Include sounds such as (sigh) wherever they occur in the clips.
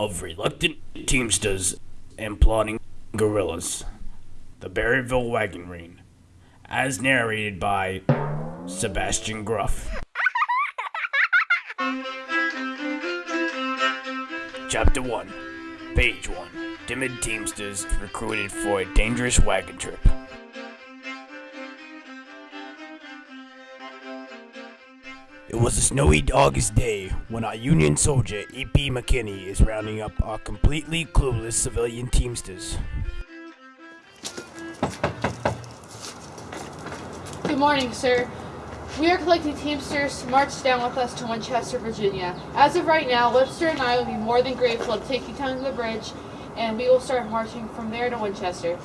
of reluctant teamsters and plotting guerrillas. The Berryville Wagon Train, as narrated by Sebastian Gruff. Chapter 1, Page 1 Timid Teamsters recruited for a dangerous wagon trip. It was a snowy August day when our Union soldier, E.P. McKinney, is rounding up our completely clueless civilian Teamsters. Good morning, sir. We are collecting Teamsters to march down with us to Winchester, Virginia. As of right now, Webster and I will be more than grateful to take you down to the bridge, and we will start marching from there to Winchester.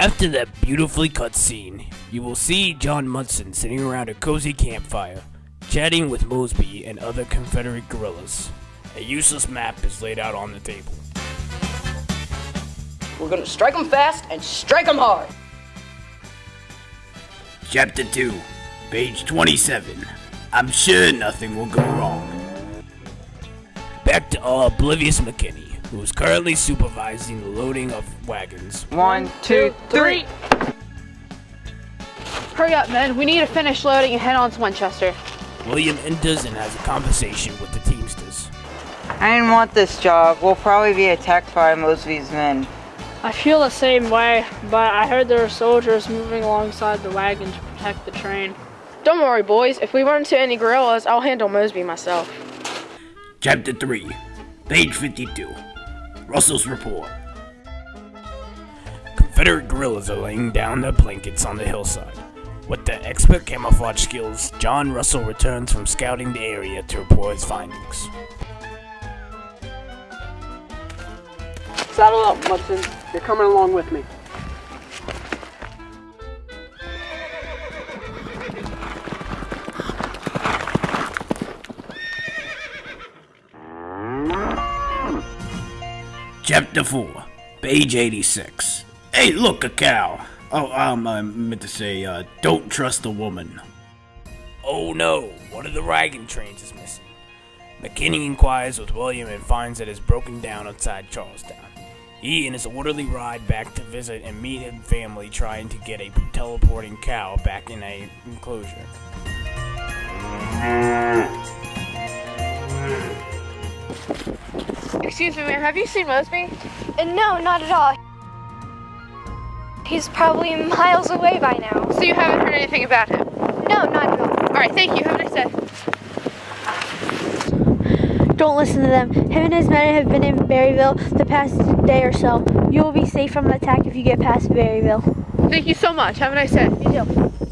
After that beautifully cut scene, you will see John Munson sitting around a cozy campfire, chatting with Mosby and other Confederate guerrillas. A useless map is laid out on the table. We're gonna strike them fast and strike them hard. Chapter 2, page 27. I'm sure nothing will go wrong. Back to our oblivious McKinney, who is currently supervising the loading of wagons. One, two, three. Hurry up, men. We need to finish loading and head on to Winchester. William enters and has a conversation with the Teamsters. I didn't want this job. We'll probably be attacked by Mosby's men. I feel the same way, but I heard there are soldiers moving alongside the wagon to protect the train. Don't worry, boys. If we run into any guerrillas, I'll handle Mosby myself. Chapter 3, page 52. Russell's report. Confederate guerrillas are laying down their blankets on the hillside. With their expert camouflage skills, John Russell returns from scouting the area to report his findings. Saddle up, Munson. You're coming along with me. Chapter 4, page 86. Hey, look, a cow. Oh, um, I meant to say, uh, don't trust a woman. Oh no, one of the wagon trains is missing. McKinney inquires with William and finds that it's broken down outside Charlestown. He and his orderly ride back to visit and meet his family trying to get a teleporting cow back in a enclosure. Excuse me, ma'am. Have you seen Mosby? Uh, No, not at all. He's probably miles away by now. So you haven't heard anything about him? No, not at all. All right, thank you. Have a nice day. Don't listen to them. Him and his men have been in Berryville the past day or so. You will be safe from an attack if you get past Berryville. Thank you so much. Have a nice day. You too.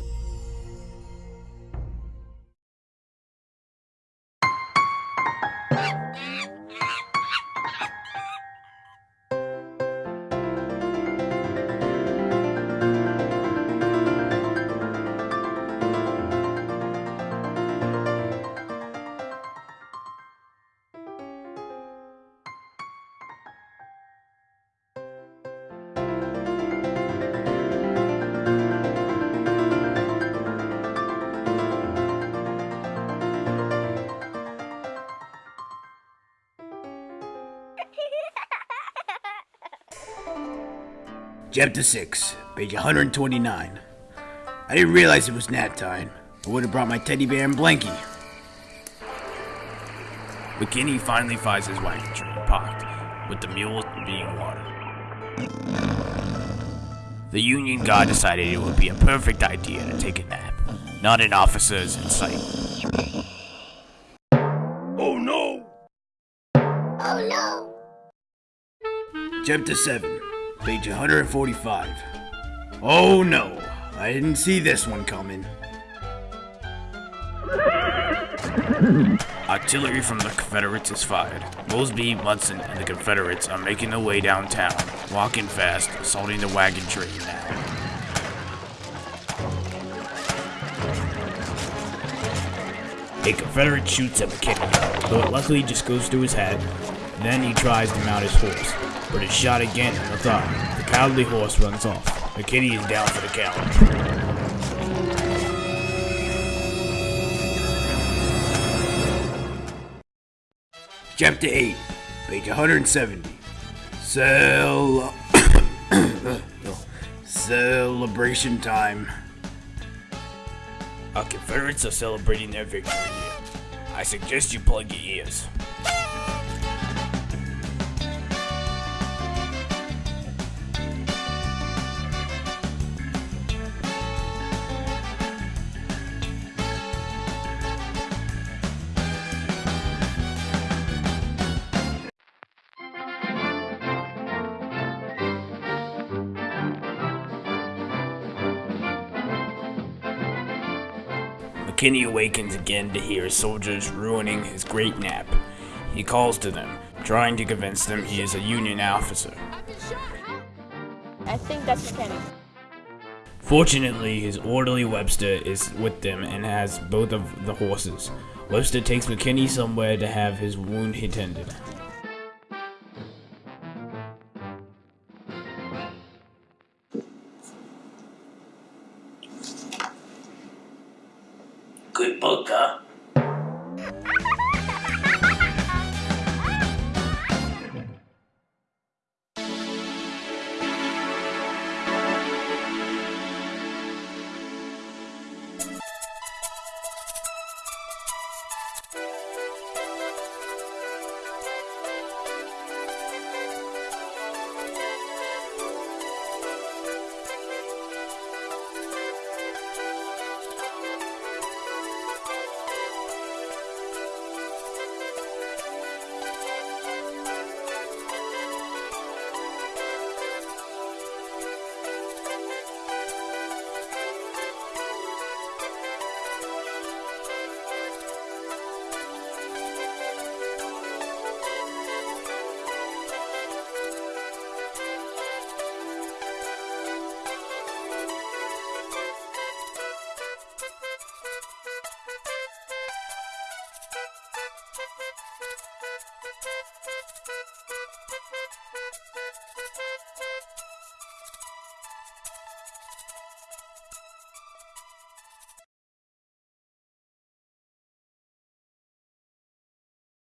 Chapter 6, page 129. I didn't realize it was nap time. I would have brought my teddy bear and blankie. McKinney finally finds his wagon train parked, with the mules being watered. The Union guard decided it would be a perfect idea to take a nap. Not an officer's in sight. Oh no! Oh no. Chapter 7, page 145. Oh no, I didn't see this one coming. (laughs) Artillery from the Confederates is fired. Mosby, Munson, and the Confederates are making their way downtown, walking fast, assaulting the wagon train now. A Confederate shoots at McKinney, though it luckily just goes through his head. Then he tries to mount his horse, but is shot again in the thigh. The cowardly horse runs off. The kitty is down for the count. Chapter 8, page 170. Cel (coughs) celebration time. Our Confederates are celebrating their victory here. I suggest you plug your ears. McKinney awakens again to hear soldiers ruining his great nap. He calls to them, trying to convince them he is a Union officer. I think that's. Fortunately, his orderly Webster is with them and has both of the horses. Webster takes McKinney somewhere to have his wound attended. Good Thank you.